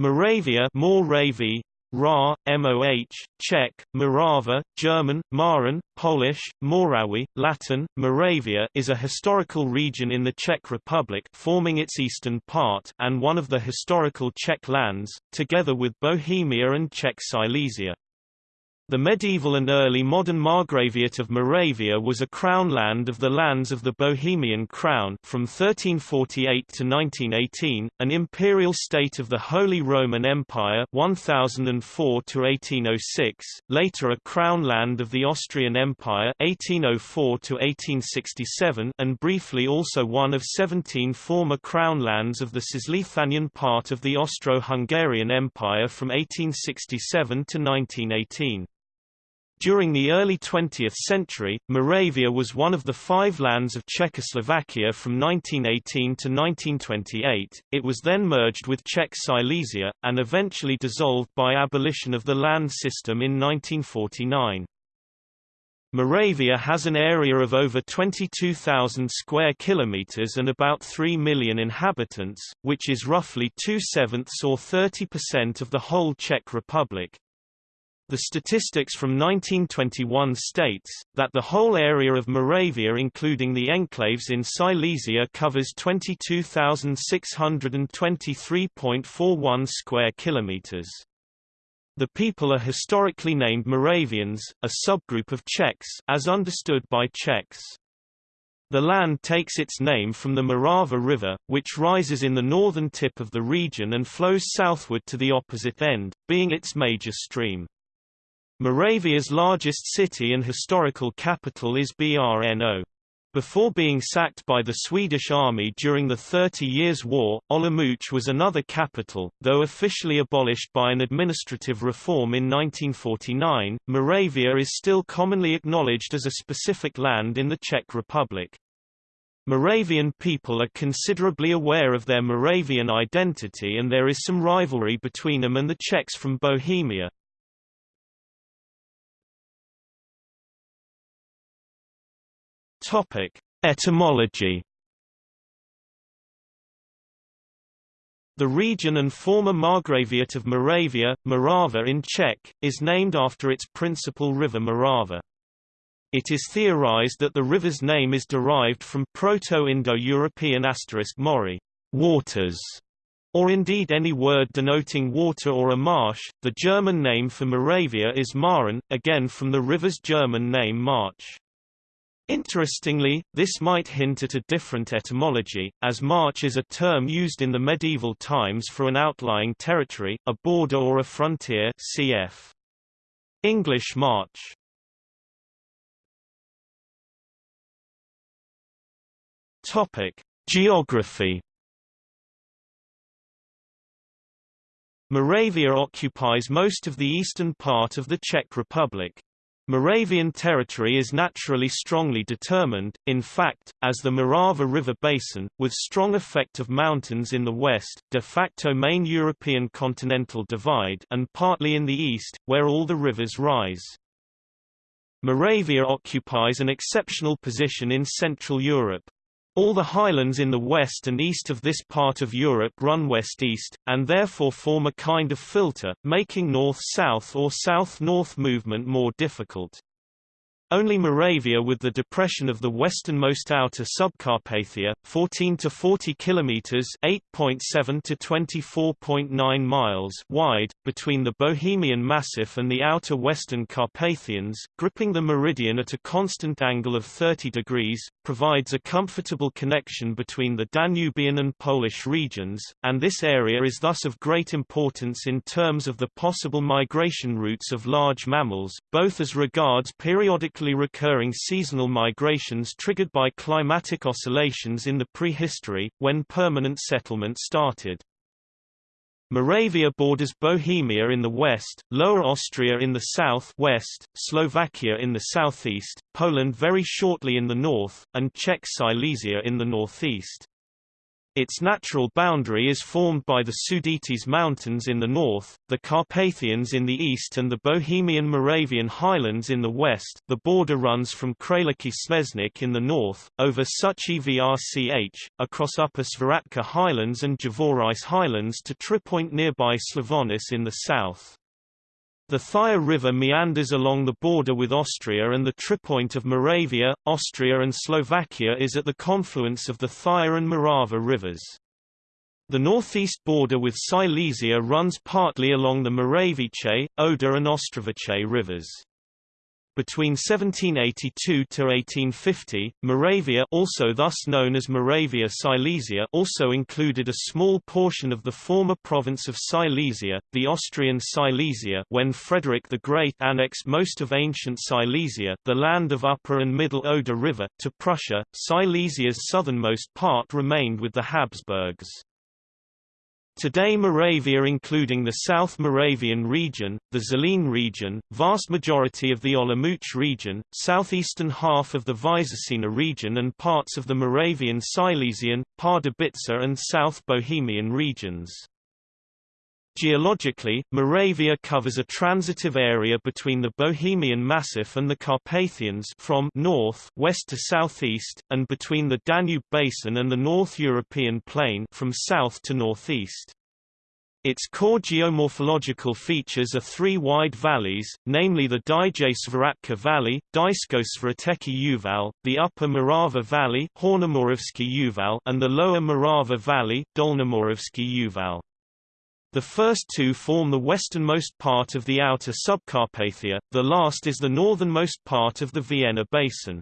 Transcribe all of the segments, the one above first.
Moravia Moravia, Ra, Moh, Czech, Morava, German, Maran, Polish, Morawy, Latin, Moravia is a historical region in the Czech Republic forming its eastern part and one of the historical Czech lands, together with Bohemia and Czech Silesia. The medieval and early modern Margraviate of Moravia was a crown land of the lands of the Bohemian Crown from 1348 to 1918, an imperial state of the Holy Roman Empire 1004 to 1806, later a crown land of the Austrian Empire 1804 to 1867, and briefly also one of 17 former crown lands of the Cisleithanian part of the Austro-Hungarian Empire from 1867 to 1918. During the early 20th century, Moravia was one of the five lands of Czechoslovakia from 1918 to 1928. It was then merged with Czech Silesia, and eventually dissolved by abolition of the land system in 1949. Moravia has an area of over 22,000 square kilometers and about 3 million inhabitants, which is roughly two-sevenths or 30% of the whole Czech Republic. The statistics from 1921 states, that the whole area of Moravia including the enclaves in Silesia covers 22,623.41 square kilometers. The people are historically named Moravians, a subgroup of Czechs as understood by Czechs. The land takes its name from the Morava River, which rises in the northern tip of the region and flows southward to the opposite end, being its major stream. Moravia's largest city and historical capital is Brno. Before being sacked by the Swedish army during the Thirty Years' War, Olomouc was another capital, though officially abolished by an administrative reform in 1949. Moravia is still commonly acknowledged as a specific land in the Czech Republic. Moravian people are considerably aware of their Moravian identity and there is some rivalry between them and the Czechs from Bohemia, Topic: Etymology. The region and former Margraviate of Moravia, Morava in Czech, is named after its principal river Morava. It is theorized that the river's name is derived from Proto-Indo-European asterisk mori, waters, or indeed any word denoting water or a marsh. The German name for Moravia is Maren, again from the river's German name March. Interestingly, this might hint at a different etymology, as march is a term used in the medieval times for an outlying territory, a border or a frontier cf. English march. Topic: Geography Moravia occupies most of the eastern part of the Czech Republic. Moravian territory is naturally strongly determined, in fact, as the Morava River basin, with strong effect of mountains in the west, de facto main European continental divide and partly in the east, where all the rivers rise. Moravia occupies an exceptional position in Central Europe. All the highlands in the west and east of this part of Europe run west-east, and therefore form a kind of filter, making north-south or south-north movement more difficult. Only Moravia with the depression of the westernmost outer subcarpathia, 14 to 40 kilometers (8.7 to 24.9 miles) wide, between the Bohemian Massif and the outer western Carpathians, gripping the meridian at a constant angle of 30 degrees, provides a comfortable connection between the Danubian and Polish regions, and this area is thus of great importance in terms of the possible migration routes of large mammals, both as regards periodic recurring seasonal migrations triggered by climatic oscillations in the prehistory, when permanent settlement started. Moravia borders Bohemia in the west, Lower Austria in the south west, Slovakia in the southeast, Poland very shortly in the north, and Czech Silesia in the northeast. Its natural boundary is formed by the Sudetes Mountains in the north, the Carpathians in the east and the Bohemian Moravian highlands in the west. The border runs from Králický Sněžník in the north, over Suchý vrch, across Upper Svratka highlands and Javořice highlands to Tripoint nearby Slavonice in the south. The Thaya River meanders along the border with Austria and the tripoint of Moravia, Austria and Slovakia is at the confluence of the Thaya and Morava rivers. The northeast border with Silesia runs partly along the Moravice, Oder and Ostravice rivers. Between 1782 to 1850, Moravia also thus known as Moravia Silesia also included a small portion of the former province of Silesia, the Austrian Silesia when Frederick the Great annexed most of ancient Silesia the land of Upper and Middle Oder River, to Prussia. Silesia's southernmost part remained with the Habsburgs. Today Moravia including the South Moravian region, the Zlin region, vast majority of the Olomouc region, southeastern half of the Vysočina region and parts of the Moravian Silesian, Pardubice and South Bohemian regions. Geologically, Moravia covers a transitive area between the Bohemian Massif and the Carpathians from north west to southeast, and between the Danube Basin and the North European Plain from south to northeast. Its core geomorphological features are three wide valleys, namely the Dyje Svratka Valley, Dysko Svrateki Uval, the Upper Morava Valley Uval, and the Lower Morava Valley Dolnomoravsky Uval. The first two form the westernmost part of the outer subcarpathia, the last is the northernmost part of the Vienna Basin.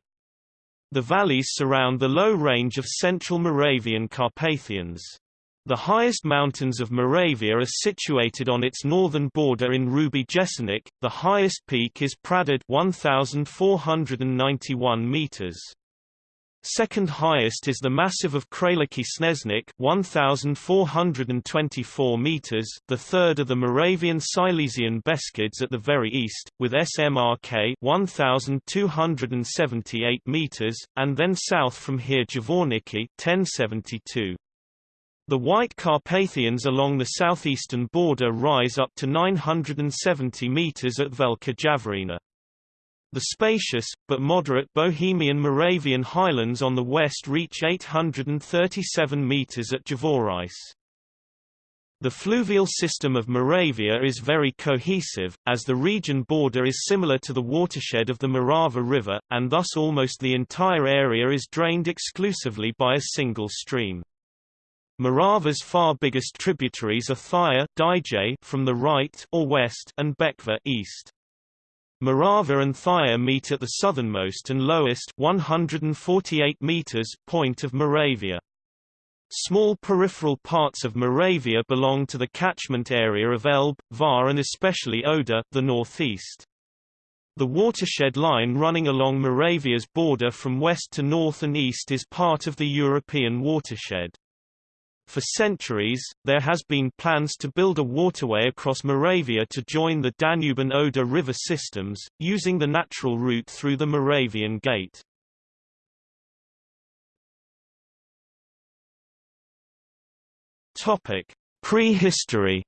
The valleys surround the low range of central Moravian Carpathians. The highest mountains of Moravia are situated on its northern border in Hrubý Jeseník. The highest peak is Praděd 1491 meters. Second highest is the massive of Králický Sněžník 1424 meters, the third are the Moravian Silesian Beskids at the very east with SMRK 1278 meters and then south from here Javorníky 1072. The White Carpathians along the southeastern border rise up to 970 meters at Velká Javořina. The spacious, but moderate Bohemian Moravian highlands on the west reach 837 meters at Javořice. The fluvial system of Moravia is very cohesive, as the region border is similar to the watershed of the Morava River, and thus almost the entire area is drained exclusively by a single stream. Morava's far biggest tributaries are Thaya from the right or west and Bečva east. Morava and Thaya meet at the southernmost and lowest 148 meters point of Moravia. Small peripheral parts of Moravia belong to the catchment area of Elbe, Váh and especially Oder, the northeast. The watershed line running along Moravia's border from west to north and east is part of the European watershed. For centuries, there has been plans to build a waterway across Moravia to join the Danube and Oder river systems, using the natural route through the Moravian Gate. Topic: Prehistory.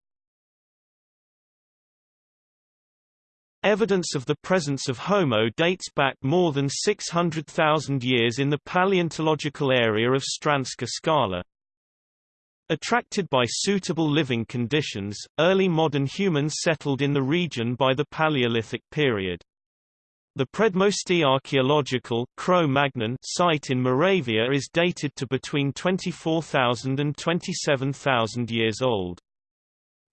Evidence of the presence of Homo dates back more than 600,000 years in the paleontological area of Stránská skála. Attracted by suitable living conditions, early modern humans settled in the region by the Paleolithic period. The Předmostí archaeological site in Moravia is dated to between 24,000 and 27,000 years old.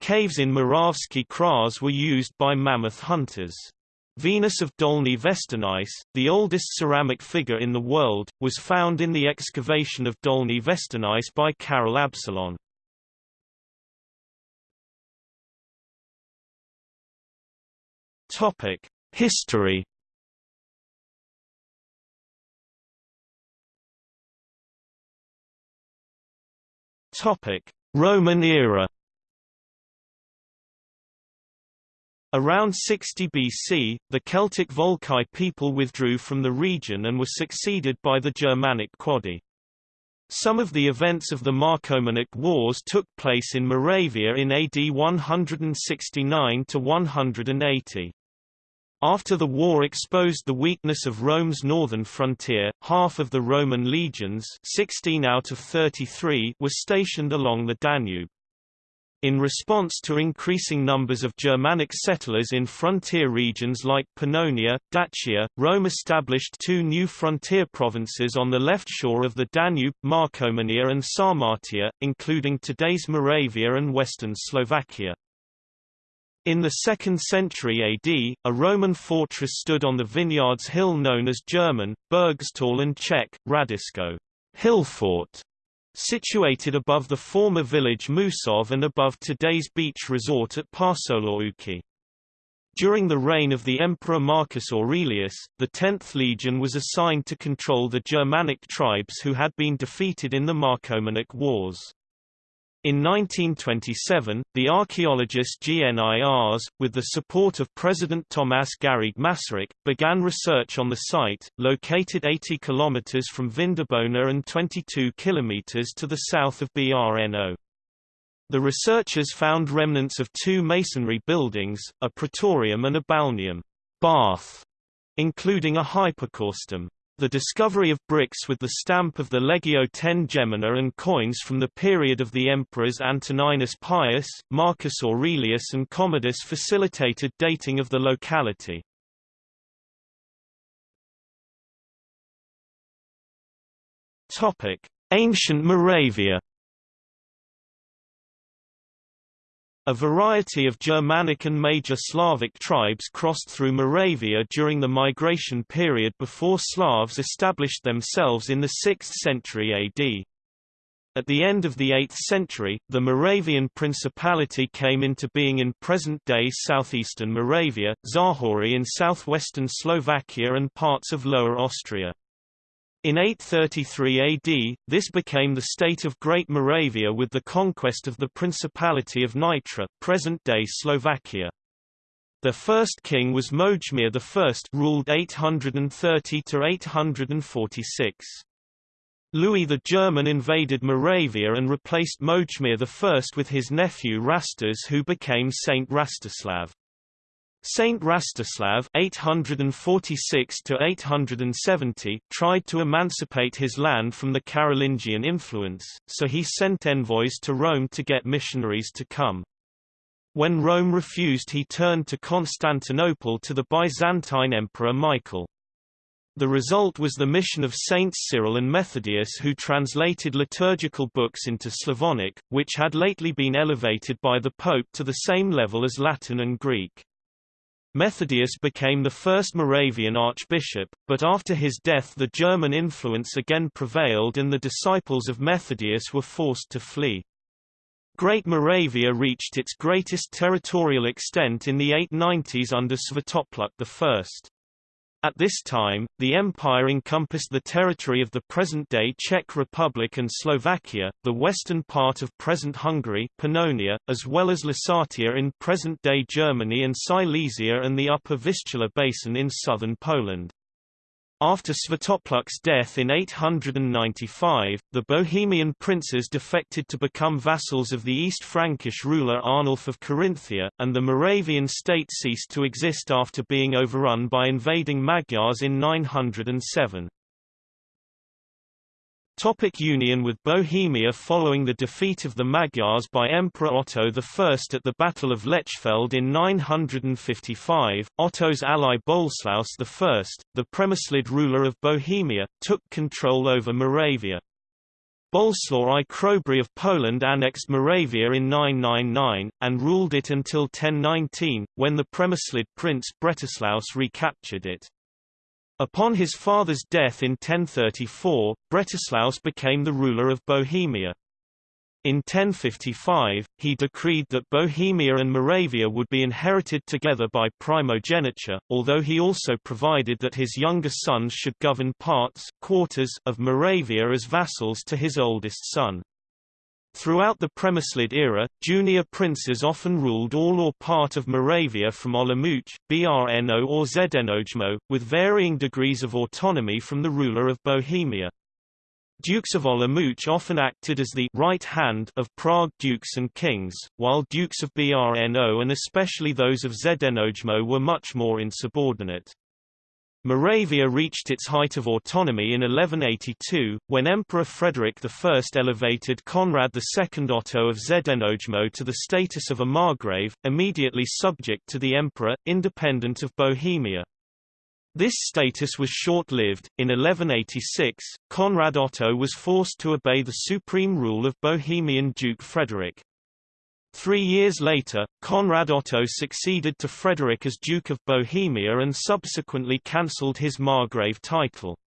Caves in Moravský kras were used by mammoth hunters. Venus of Dolní Věstonice, the oldest ceramic figure in the world, was found in the excavation of Dolní Věstonice by Karel Absolon. Topic: History Topic: Roman era Around 60 BC, the Celtic Volcae people withdrew from the region and were succeeded by the Germanic Quadi. Some of the events of the Marcomannic Wars took place in Moravia in AD 169 to 180. After the war exposed the weakness of Rome's northern frontier, half of the Roman legions 16 out of 33 were stationed along the Danube. In response to increasing numbers of Germanic settlers in frontier regions like Pannonia, Dacia, Rome established two new frontier provinces on the left shore of the Danube, Marcomannia and Sarmatia, including today's Moravia and western Slovakia. In the 2nd century AD, a Roman fortress stood on the vineyards hill known as German, Burgstall and Czech, Hradisko Hillfort, situated above the former village Mušov and above today's beach resort at Pasohlávky. During the reign of the Emperor Marcus Aurelius, the 10th Legion was assigned to control the Germanic tribes who had been defeated in the Marcomannic Wars. In 1927, the archaeologist GNIRS, with the support of President Tomas Garrigue Masaryk, began research on the site, located 80 km from Vindobona and 22 km to the south of Brno. The researchers found remnants of two masonry buildings, a praetorium and a balneum bath, including a hypocaustum. The discovery of bricks with the stamp of the Legio X Gemina and coins from the period of the emperors Antoninus Pius, Marcus Aurelius and Commodus facilitated dating of the locality. Ancient Moravia A variety of Germanic and major Slavic tribes crossed through Moravia during the migration period before Slavs established themselves in the 6th century AD. At the end of the 8th century, the Moravian Principality came into being in present-day southeastern Moravia, Záhorie in southwestern Slovakia and parts of Lower Austria. In 833 AD, this became the state of Great Moravia with the conquest of the Principality of Nitra present-day Slovakia. The first king was Mojmir I ruled 830–846. Louis the German invaded Moravia and replaced Mojmir I with his nephew Rastiz who became Saint Rastislav. Saint Rastislav (846–870) tried to emancipate his land from the Carolingian influence, so he sent envoys to Rome to get missionaries to come. When Rome refused he turned to Constantinople to the Byzantine Emperor Michael. The result was the mission of Saints Cyril and Methodius who translated liturgical books into Slavonic, which had lately been elevated by the Pope to the same level as Latin and Greek. Methodius became the first Moravian archbishop, but after his death the German influence again prevailed and the disciples of Methodius were forced to flee. Great Moravia reached its greatest territorial extent in the 890s under Svatopluk I. At this time, the empire encompassed the territory of the present-day Czech Republic and Slovakia, the western part of present Hungary Pannonia, as well as Lusatia in present-day Germany and Silesia and the upper Vistula basin in southern Poland. After Svatopluk's death in 895, the Bohemian princes defected to become vassals of the East Frankish ruler Arnulf of Carinthia, and the Moravian state ceased to exist after being overrun by invading Magyars in 907. Topic union with Bohemia Following the defeat of the Magyars by Emperor Otto I at the Battle of Lechfeld in 955, Otto's ally Boleslaus I, the Přemyslid ruler of Bohemia, took control over Moravia. Boleslaw I Chrobry of Poland annexed Moravia in 999, and ruled it until 1019, when the Přemyslid prince Bretislaus recaptured it. Upon his father's death in 1034, Bretislaus became the ruler of Bohemia. In 1055, he decreed that Bohemia and Moravia would be inherited together by primogeniture, although he also provided that his younger sons should govern parts quarters of Moravia as vassals to his oldest son. Throughout the Přemyslid era, junior princes often ruled all or part of Moravia from Olomouc, Brno or Znojmo, with varying degrees of autonomy from the ruler of Bohemia. Dukes of Olomouc often acted as the right hand of Prague dukes and kings, while dukes of Brno and especially those of Znojmo were much more insubordinate. Moravia reached its height of autonomy in 1182, when Emperor Frederick I elevated Conrad II Otto of Znojmo to the status of a margrave, immediately subject to the emperor, independent of Bohemia. This status was short-lived. In 1186, Conrad Otto was forced to obey the supreme rule of Bohemian Duke Frederick. Three years later, Conrad Otto succeeded to Frederick as Duke of Bohemia and subsequently cancelled his Margrave title.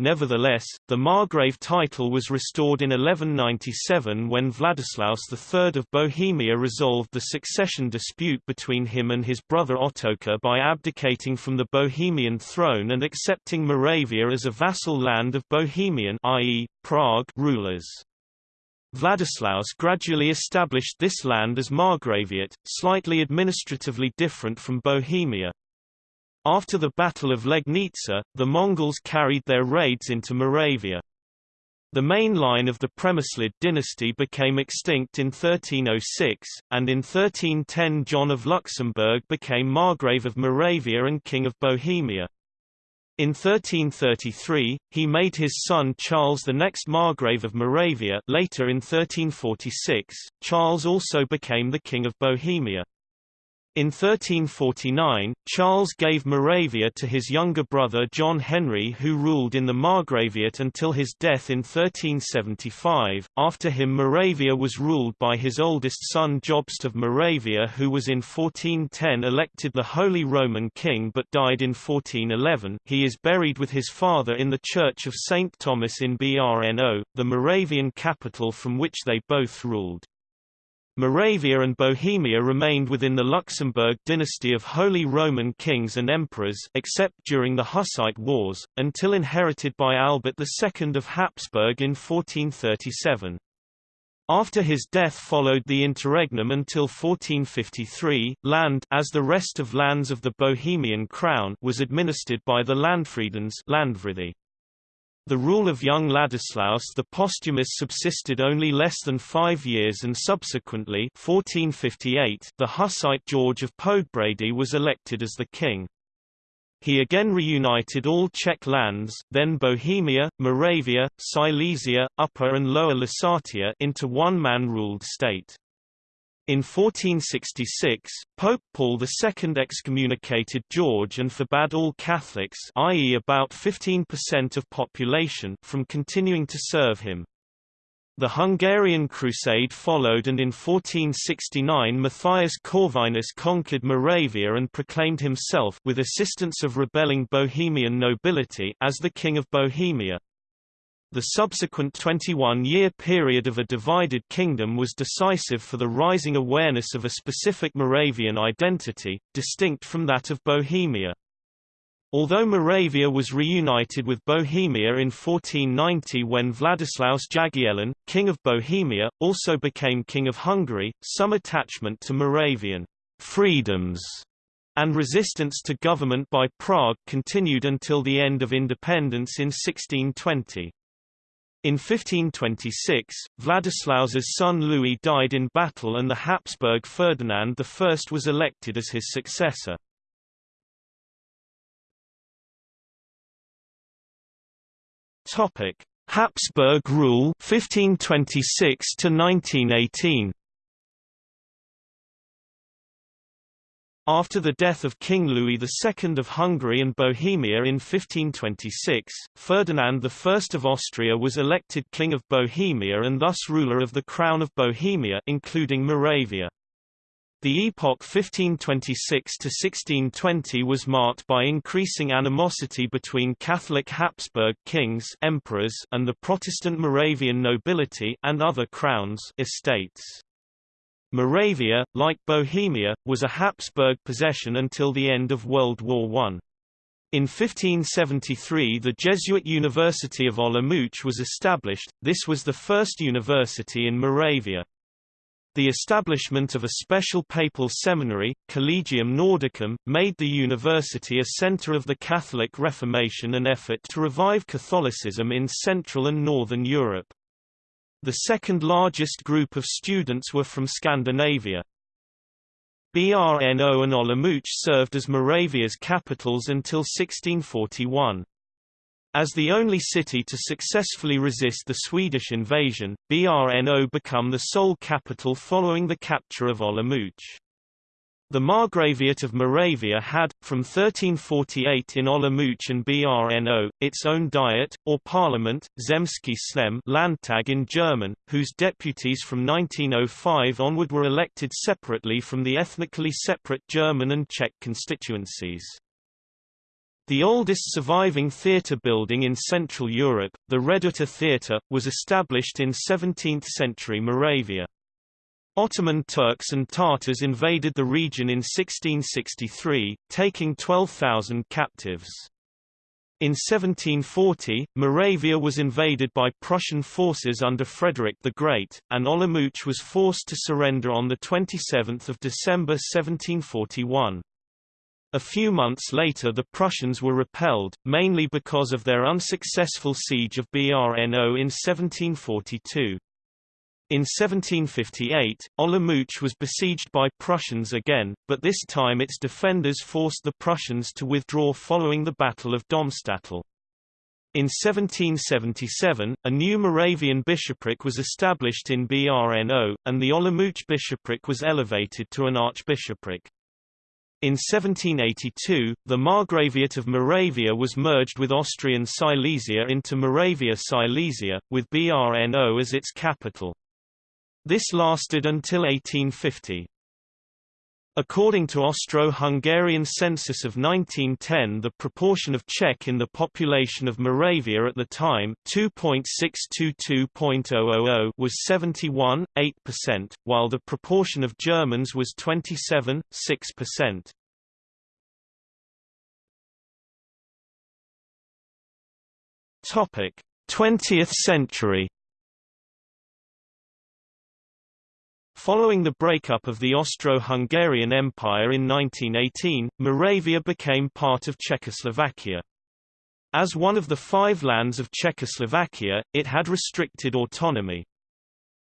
Nevertheless, the Margrave title was restored in 1197 when Vladislaus III of Bohemia resolved the succession dispute between him and his brother Ottokar by abdicating from the Bohemian throne and accepting Moravia as a vassal land of Bohemian i.e., Prague rulers. Vladislaus gradually established this land as Margraviate, slightly administratively different from Bohemia. After the Battle of Legnica, the Mongols carried their raids into Moravia. The main line of the Přemyslid dynasty became extinct in 1306, and in 1310 John of Luxembourg became Margrave of Moravia and King of Bohemia. In 1333, he made his son Charles the next Margrave of Moravia later in 1346, Charles also became the King of Bohemia. In 1349, Charles gave Moravia to his younger brother John Henry who ruled in the Margraviate until his death in 1375. After him Moravia was ruled by his oldest son Jobst of Moravia who was in 1410 elected the Holy Roman King but died in 1411. He is buried with his father in the Church of St. Thomas in Brno, the Moravian capital from which they both ruled. Moravia and Bohemia remained within the Luxembourg dynasty of Holy Roman kings and emperors except during the Hussite Wars, until inherited by Albert II of Habsburg in 1437. After his death followed the interregnum until 1453. Land as the rest of lands of the Bohemian crown was administered by the Landfriedens Landvrithi. The rule of young Ladislaus the Posthumous subsisted only less than five years and subsequently 1458, the Hussite George of Poděbrady was elected as the king. He again reunited all Czech lands then Bohemia, Moravia, Silesia, Upper and Lower Lusatia into one man-ruled state. In 1466, Pope Paul II excommunicated George and forbade all Catholics i.e. about 15% of population from continuing to serve him. The Hungarian Crusade followed and in 1469 Matthias Corvinus conquered Moravia and proclaimed himself with assistance of rebelling Bohemian nobility as the King of Bohemia. The subsequent 21-year period of a divided kingdom was decisive for the rising awareness of a specific Moravian identity, distinct from that of Bohemia. Although Moravia was reunited with Bohemia in 1490 when Vladislaus Jagiellon, King of Bohemia, also became King of Hungary, some attachment to Moravian freedoms and resistance to government by Prague continued until the end of independence in 1620. In 1526, Vladislaus's son Louis died in battle and the Habsburg Ferdinand I was elected as his successor. Topic: Habsburg rule 1526 to 1918 After the death of King Louis II of Hungary and Bohemia in 1526, Ferdinand I of Austria was elected King of Bohemia and thus ruler of the Crown of Bohemia including Moravia. The epoch 1526–1620 was marked by increasing animosity between Catholic Habsburg kings emperors and the Protestant Moravian nobility and other crowns estates. Moravia, like Bohemia, was a Habsburg possession until the end of World War I. In 1573 the Jesuit University of Olomouc was established, this was the first university in Moravia. The establishment of a special papal seminary, Collegium Nordicum, made the university a center of the Catholic Reformation and effort to revive Catholicism in Central and Northern Europe. The second largest group of students were from Scandinavia. Brno and Olomouc served as Moravia's capitals until 1641. As the only city to successfully resist the Swedish invasion, Brno became the sole capital following the capture of Olomouc. The Margraviate of Moravia had, from 1348 in Olomouc and Brno, its own diet, or parliament, Zemský sněm Landtag in German, whose deputies from 1905 onward were elected separately from the ethnically separate German and Czech constituencies. The oldest surviving theatre building in Central Europe, the Reduta Theatre, was established in 17th-century Moravia. Ottoman Turks and Tatars invaded the region in 1663, taking 12,000 captives. In 1740, Moravia was invaded by Prussian forces under Frederick the Great, and Olomouc was forced to surrender on 27 December 1741. A few months later the Prussians were repelled, mainly because of their unsuccessful siege of Brno in 1742. In 1758, Olomouc was besieged by Prussians again, but this time its defenders forced the Prussians to withdraw following the Battle of Domstadtl. In 1777, a new Moravian bishopric was established in Brno, and the Olomouc bishopric was elevated to an archbishopric. In 1782, the Margraviate of Moravia was merged with Austrian Silesia into Moravia Silesia, with Brno as its capital. This lasted until 1850. According to Austro-Hungarian census of 1910 the proportion of Czech in the population of Moravia at the time 2.622.000 was 71.8%, while the proportion of Germans was 27.6%. Topic: 20th century Following the breakup of the Austro-Hungarian Empire in 1918, Moravia became part of Czechoslovakia. As one of the five lands of Czechoslovakia, it had restricted autonomy.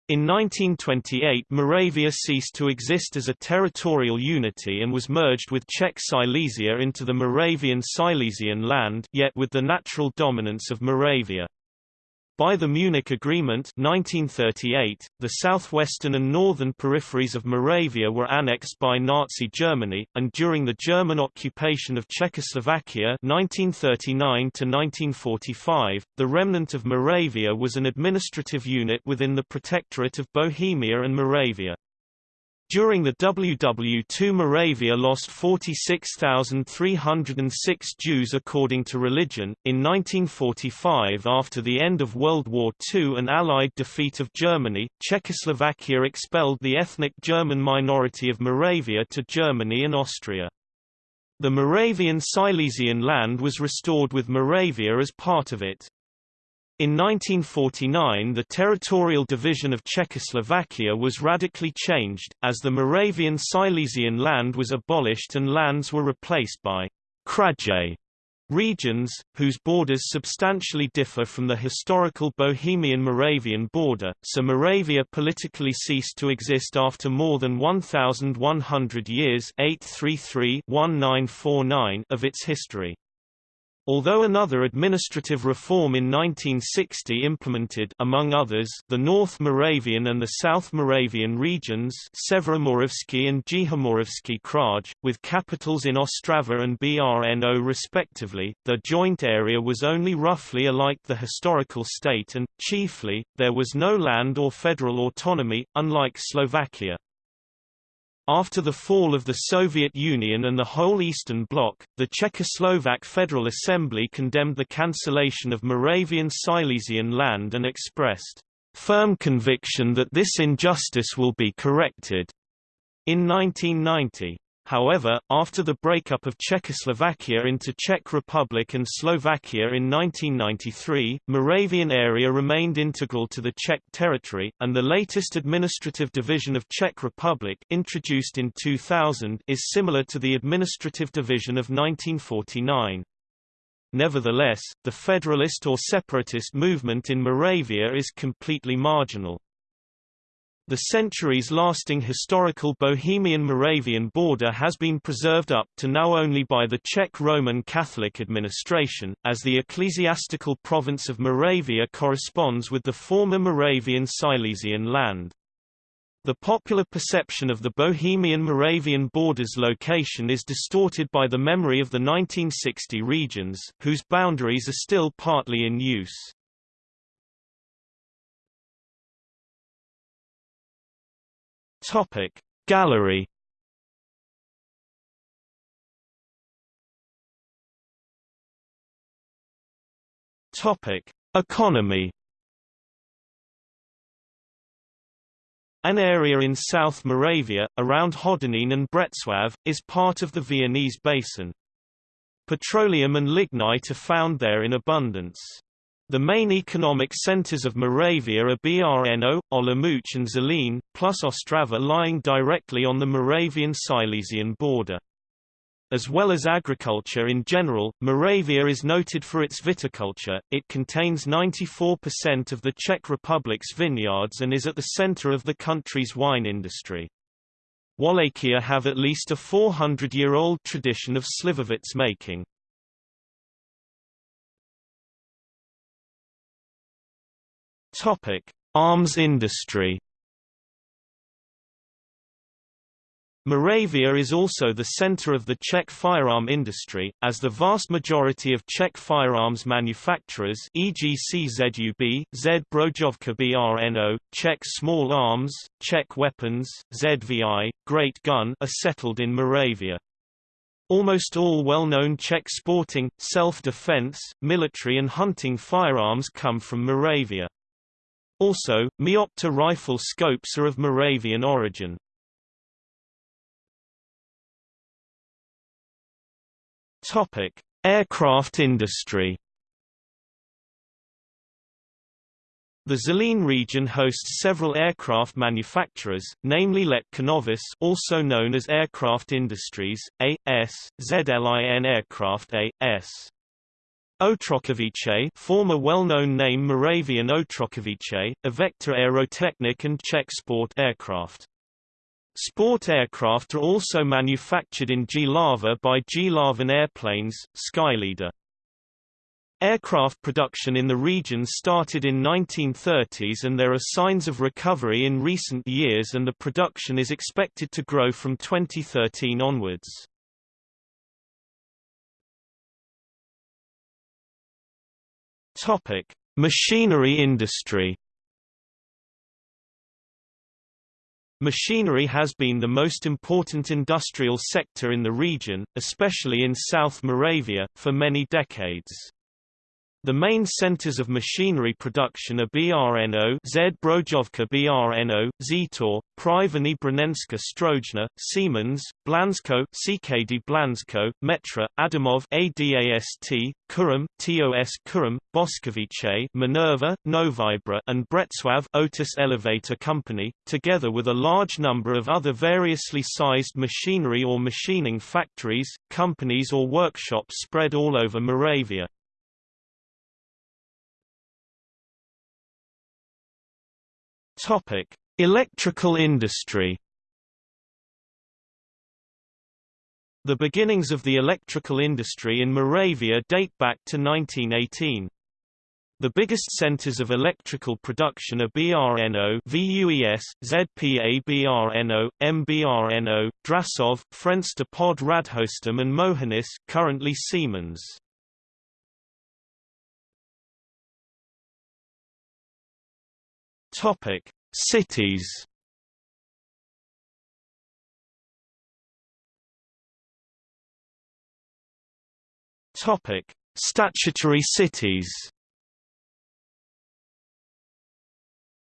In 1928 Moravia ceased to exist as a territorial unity and was merged with Czech Silesia into the Moravian Silesian land yet with the natural dominance of Moravia. By the Munich Agreement 1938, the southwestern and northern peripheries of Moravia were annexed by Nazi Germany, and during the German occupation of Czechoslovakia 1939 1945, the remnant of Moravia was an administrative unit within the Protectorate of Bohemia and Moravia. During the WW2 Moravia lost 46,306 Jews according to religion. In 1945 after the end of World War II and Allied defeat of Germany, Czechoslovakia expelled the ethnic German minority of Moravia to Germany and Austria. The Moravian Silesian land was restored with Moravia as part of it. In 1949 the territorial division of Czechoslovakia was radically changed, as the Moravian Silesian land was abolished and lands were replaced by Kraje regions, whose borders substantially differ from the historical Bohemian-Moravian border, so Moravia politically ceased to exist after more than 1,100 years 833-1949 of its history. Although another administrative reform in 1960 implemented among others, the North Moravian and the South Moravian regions Severomoravský and Jihomoravský Kraj, with capitals in Ostrava and Brno respectively, the joint area was only roughly alike the historical state and, chiefly, there was no land or federal autonomy, unlike Slovakia. After the fall of the Soviet Union and the whole Eastern Bloc, the Czechoslovak Federal Assembly condemned the cancellation of Moravian Silesian land and expressed firm conviction that this injustice will be corrected. In 1990, However, after the breakup of Czechoslovakia into Czech Republic and Slovakia in 1993, Moravian area remained integral to the Czech territory, and the latest administrative division of Czech Republic introduced in 2000 is similar to the administrative division of 1949. Nevertheless, the federalist or separatist movement in Moravia is completely marginal. The centuries-lasting historical Bohemian-Moravian border has been preserved up to now only by the Czech Roman Catholic administration, as the ecclesiastical province of Moravia corresponds with the former Moravian Silesian land. The popular perception of the Bohemian-Moravian border's location is distorted by the memory of the 1960 regions, whose boundaries are still partly in use. Topic Gallery Topic Economy An area in South Moravia, around Hodonín and Břeclav, is part of the Viennese Basin. Petroleum and lignite are found there in abundance. The main economic centers of Moravia are Brno, Olomouc and Zlín, plus Ostrava lying directly on the Moravian-Silesian border. As well as agriculture in general, Moravia is noted for its viticulture, it contains 94% of the Czech Republic's vineyards and is at the center of the country's wine industry. Wallachia have at least a 400-year-old tradition of slivovitz making. Topic: Arms industry. Moravia is also the center of the Czech firearm industry, as the vast majority of Czech firearms manufacturers e.g. CZUB, Z Brojovka BRNO, Czech Small Arms, Czech Weapons, ZVI, Great Gun are settled in Moravia. Almost all well-known Czech sporting, self-defense, military and hunting firearms come from Moravia. Also, Meopta rifle scopes are of Moravian origin. Topic: Aircraft industry. The Zlín region hosts several aircraft manufacturers, namely Let Kunovice also known as Aircraft Industries, A.S., ZLIN Aircraft A.S. Otrokovice former well-known name Moravian Otrokovice, Evektor Aerotechnik and Czech Sport Aircraft. Sport aircraft are also manufactured in Jihlava by Jihlavan Airplanes, Skyleader. Aircraft production in the region started in 1930s and there are signs of recovery in recent years and the production is expected to grow from 2013 onwards. Topic: Machinery industry. Machinery has been the most important industrial sector in the region, especially in South Moravia, for many decades. The main centers of machinery production are Brno Z Brojovka Brno, Zetor, První brněnská strojírna, Siemens, Blansko CKD Blansko, Metra, Adamov ADAST, Kuřim, TOS Kuřim, Boskovice Minerva, Novibra and Břeclav Otis Elevator Company, together with a large number of other variously sized machinery or machining factories, companies or workshops spread all over Moravia. Topic: Electrical industry. The beginnings of the electrical industry in Moravia date back to 1918. The biggest centers of electrical production are BRNO, VUES, ZPA BRNO, MBRNO, Drasov, Frenštát Pod Radhoštěm and Mohelnice currently Siemens. Topic: Cities. Topic: Statutory cities.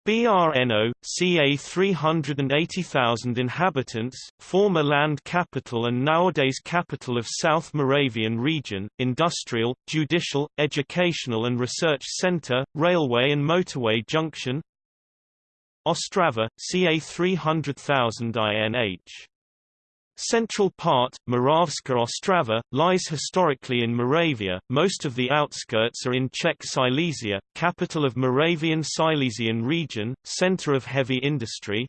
BRNO, ca 380,000 inhabitants, former land capital and nowadays capital of South Moravian region, industrial, judicial, educational and research center, railway and motorway junction Ostrava, ca. 300,000 INH Central part, Moravska Ostrava, lies historically in Moravia, most of the outskirts are in Czech Silesia, capital of Moravian Silesian region, center of heavy industry.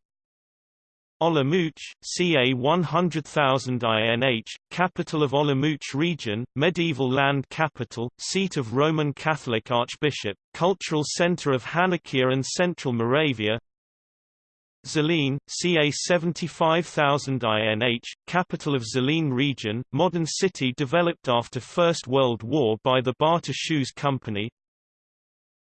Olomouc, ca. 100,000 INH, capital of Olomouc region, medieval land capital, seat of Roman Catholic Archbishop, cultural center of Hanakia and Central Moravia, Zlín, ca 75,000 INH, capital of Zlín region, modern city developed after First World War by the Baťa Shoes Company.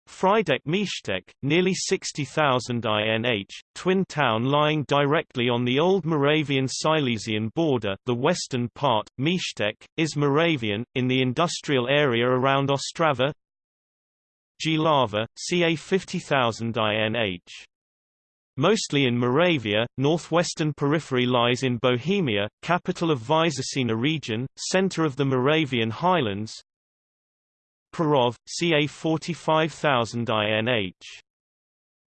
Frýdek Místek, nearly 60,000 INH, twin town lying directly on the old Moravian-Silesian border the western part, Místek, is Moravian, in the industrial area around Ostrava. Jihlava, ca 50,000 INH. Mostly in Moravia, northwestern periphery lies in Bohemia, capital of Vysočina region, center of the Moravian highlands. Prerov, ca 45,000 INH.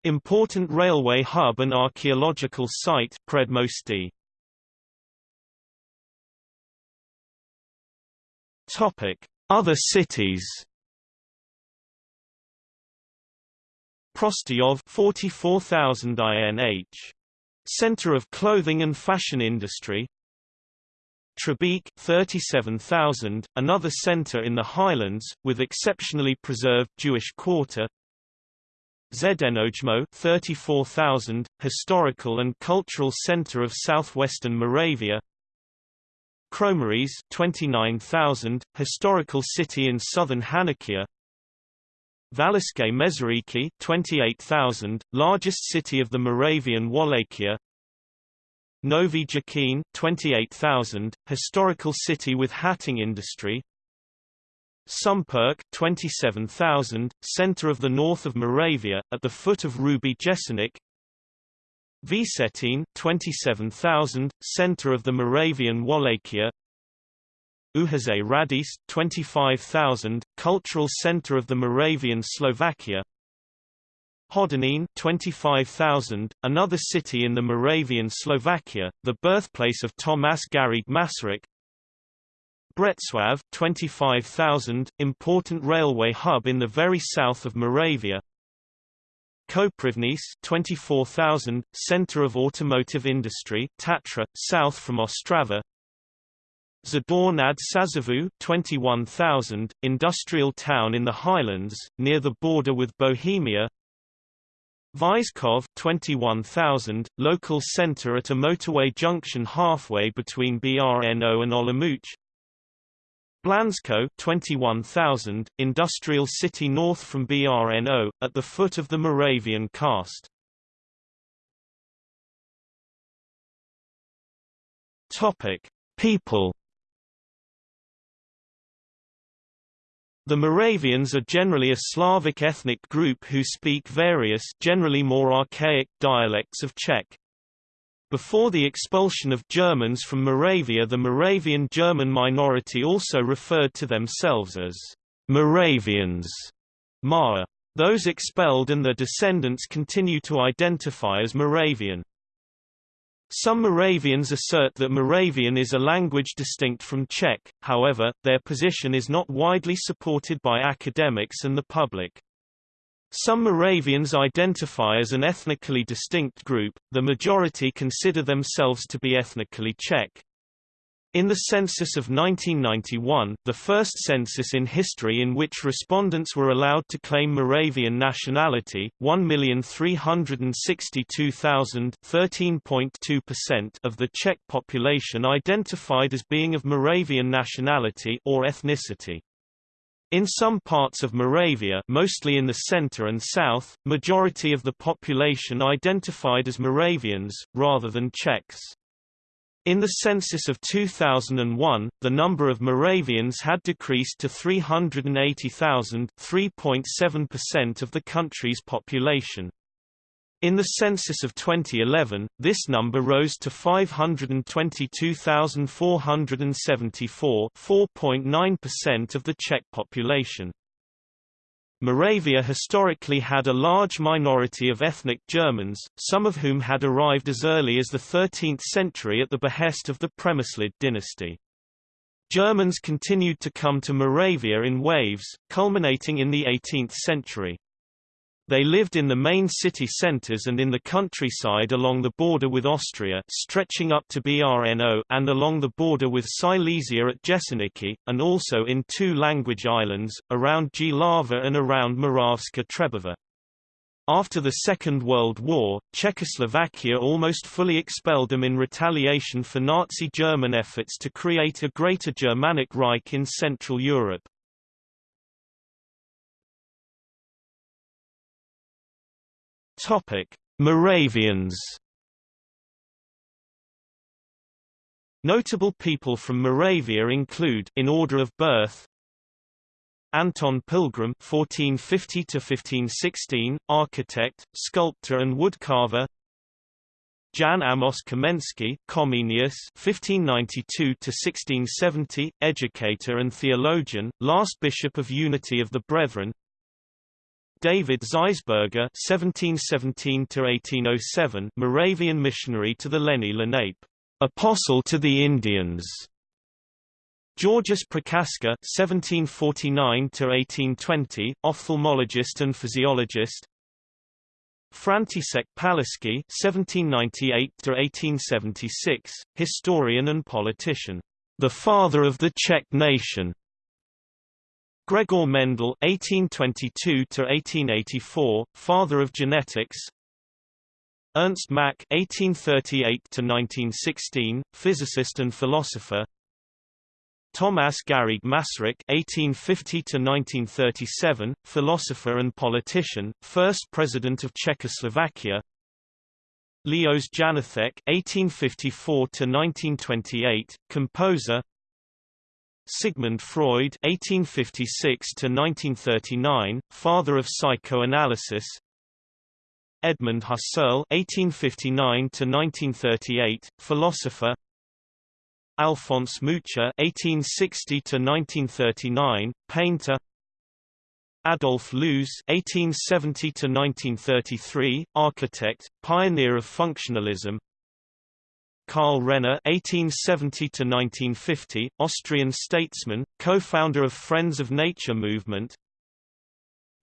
Important railway hub and archaeological site Předmostí. Topic: Other cities. Prostějov 44,000 INH. Center of clothing and fashion industry. Třebíč 37,000, another center in the highlands, with exceptionally preserved Jewish quarter. Znojmo 34,000, historical and cultural center of southwestern Moravia. Kroměříž 29,000, historical city in southern Hanakia. Valašské Meziříčí 28,000, largest city of the Moravian Wallachia. Nový Jičín 28,000, historical city with hatting industry. Šumperk 27,000, center of the north of Moravia, at the foot of Hrubý Jeseník Vsetín 27,000, center of the Moravian Wallachia Uherské Hradiště, 25,000, cultural center of the Moravian Slovakia. Hodonín 25,000, another city in the Moravian Slovakia, the birthplace of Tomáš Garrigue Masaryk. Břeclav 25,000, important railway hub in the very south of Moravia. Koprivnice 24,000, center of automotive industry Tatra, south from Ostrava Žďár nad Sázavou 21,000, industrial town in the highlands, near the border with Bohemia Vyškov 21,000, local center at a motorway junction halfway between Brno and Olomouc Blansko 21,000, industrial city north from Brno, at the foot of the Moravian Karst. Topic. People The Moravians are generally a Slavic ethnic group who speak various generally more archaic dialects of Czech. Before the expulsion of Germans from Moravia the Moravian German minority also referred to themselves as Moravians. Mara. Those expelled and their descendants continue to identify as Moravian. Some Moravians assert that Moravian is a language distinct from Czech, however, their position is not widely supported by academics and the public. Some Moravians identify as an ethnically distinct group, the majority consider themselves to be ethnically Czech. In the census of 1991, the first census in history in which respondents were allowed to claim Moravian nationality, 1,362,000 of the Czech population identified as being of Moravian nationality or ethnicity. In some parts of Moravia mostly in the center and south, majority of the population identified as Moravians, rather than Czechs. In the census of 2001, the number of Moravians had decreased to 380,000 3.7% of the country's population. In the census of 2011, this number rose to 522,474 4.9% of the Czech population. Moravia historically had a large minority of ethnic Germans, some of whom had arrived as early as the 13th century at the behest of the Přemyslid dynasty. Germans continued to come to Moravia in waves, culminating in the 18th century. They lived in the main city centers and in the countryside along the border with Austria stretching up to Brno and along the border with Silesia at Jesenice, and also in two language islands, around Jihlava and around Moravská Třebová. After the Second World War, Czechoslovakia almost fully expelled them in retaliation for Nazi German efforts to create a Greater Germanic Reich in Central Europe. Topic: Moravians. Notable people from Moravia include, in order of birth, Anton Pilgrim (1450–1516), architect, sculptor, and woodcarver. Jan Amos Komenský, Comenius (1592–1670), educator and theologian, last bishop of Unity of the Brethren. David Zeisberger (1717–1807), Moravian missionary to the Lenni Lenape, apostle to the Indians. Georgius Prochaska (1749–1820), ophthalmologist and physiologist. František Palacký (1798–1876), historian and politician, the father of the Czech nation. Gregor Mendel (1822–1884), father of genetics. Ernst Mach (1838–1916), physicist and philosopher. Thomas Garrigue Masaryk (1850–1937), philosopher and politician, first president of Czechoslovakia. Leos Janáček (1854–1928), composer. Sigmund Freud (1856–1939), father of psychoanalysis. Edmund Husserl (1859–1938), philosopher. Alphonse Mucha (1860–1939), painter. Adolf Loos (1870–1933), architect, pioneer of functionalism. Karl Renner (1870–1950), Austrian statesman, co-founder of Friends of Nature movement.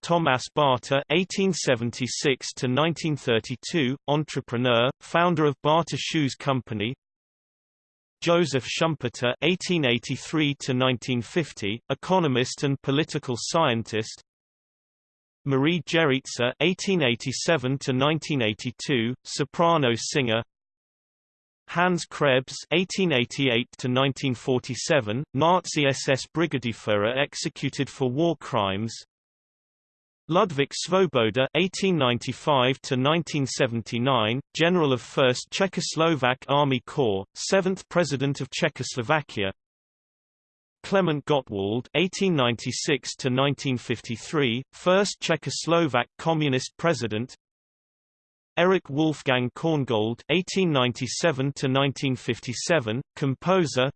Thomas Baťa (1876–1932), entrepreneur, founder of Baťa Shoes Company. Joseph Schumpeter (1883–1950), economist and political scientist. Marie Jeritza (1887–1982), soprano singer. Hans Krebs (1888–1947), Nazi SS Brigadeführer executed for war crimes. Ludvík Svoboda (1895–1979), General of 1st Czechoslovak Army Corps, 7th President of Czechoslovakia. Klement Gottwald (1896–1953), first Czechoslovak Communist President. Erich Wolfgang Korngold (1897–1957), composer.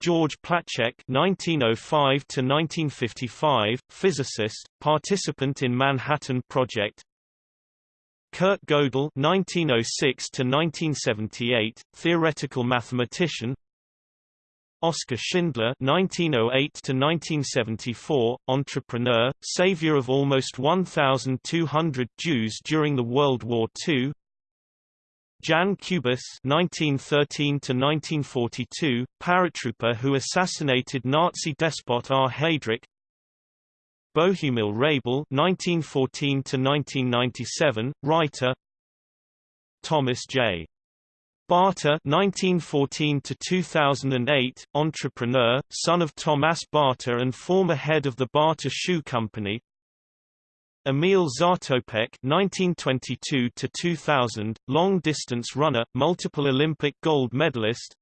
George Placzek (1905–1955), physicist, participant in Manhattan Project. Kurt Gödel (1906–1978), theoretical mathematician. Oskar Schindler (1908–1974), entrepreneur, savior of almost 1,200 Jews during the World War II. Jan Kubiš (1913–1942), paratrooper who assassinated Nazi despot R. Heydrich. Bohumil Hrabal (1914–1997), writer. Thomas J. Baťa 1914–2008, entrepreneur, son of Thomas Baťa and former head of the Baťa Shoe Company. Emil Zatopek 1922 to 2000, long-distance runner, multiple Olympic gold medalist.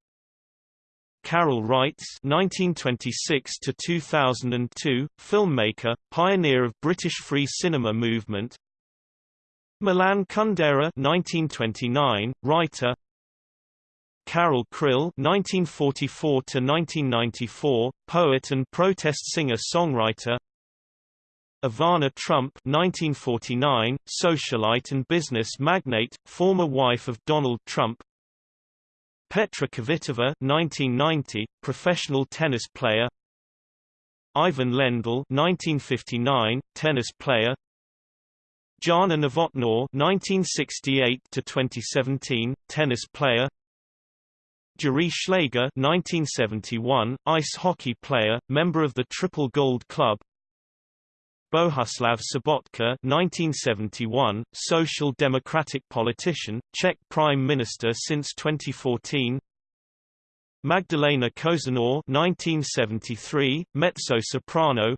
Karel Reisz 1926 to 2002, filmmaker, pioneer of British free cinema movement. Milan Kundera 1929, writer Karel Kryl (1944–1994), poet and protest singer-songwriter. Ivana Trump (1949), socialite and business magnate, former wife of Donald Trump. Petra Kvitova (1990), professional tennis player. Ivan Lendl (1959), tennis player. Jana Novotná (1968–2017), tennis player. Jiří Šlégr 1971, ice hockey player, member of the Triple Gold Club. Bohuslav Sobotka 1971, social democratic politician, Czech Prime Minister since 2014 Magdalena Kožená 1973, mezzo-soprano.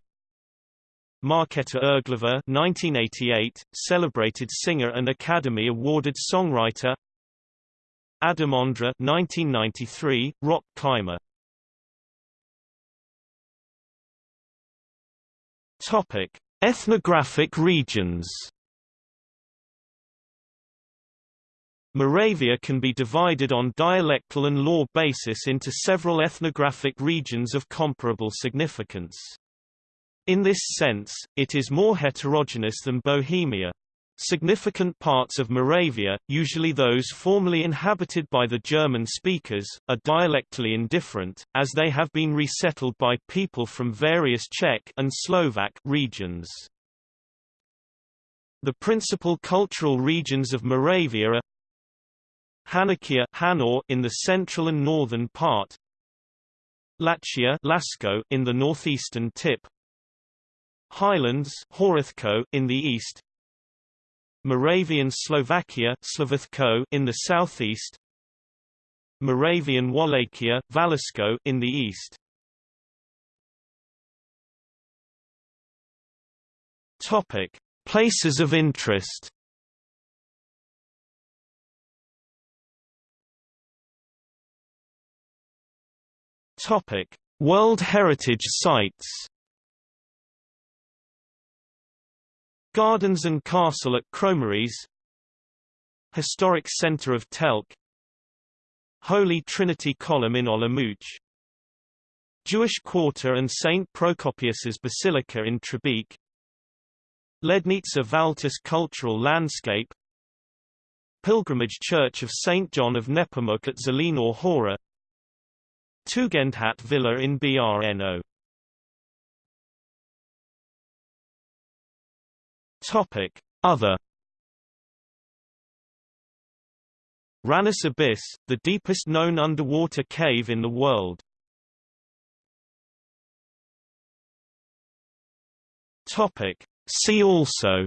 Markéta Irglová 1988, celebrated singer and Academy Awarded songwriter Adam Ondra 1993, rock climber. Topic: Ethnographic regions. Moravia can be divided on dialectal and law basis into several ethnographic regions of comparable significance. In this sense, it is more heterogeneous than Bohemia. Significant parts of Moravia, usually those formerly inhabited by the German speakers, are dialectally indifferent, as they have been resettled by people from various Czech and Slovak regions. The principal cultural regions of Moravia are Hanakia Haná in the central and northern part, Lachia in the northeastern tip, Highlands Horácko in the east, Moravian Slovakia in the southeast. Moravian Wallachia Valašsko in the east. Topic. Places of interest. Topic. World Heritage Sites Gardens and Castle at Kroměříž Historic Center of Telč. Holy Trinity Column in Olomouc. Jewish Quarter and St. Procopius's Basilica in Třebíč Lednice Valtice Cultural Landscape. Pilgrimage Church of St. John of Nepomuk at Zelená Hora. Tugendhat Villa in Brno Topic: Other Hranice Abyss, the deepest known underwater cave in the world. Topic: See also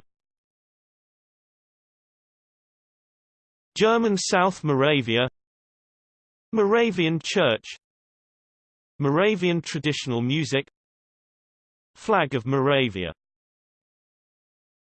German South Moravia Moravian Church Moravian traditional music Flag of Moravia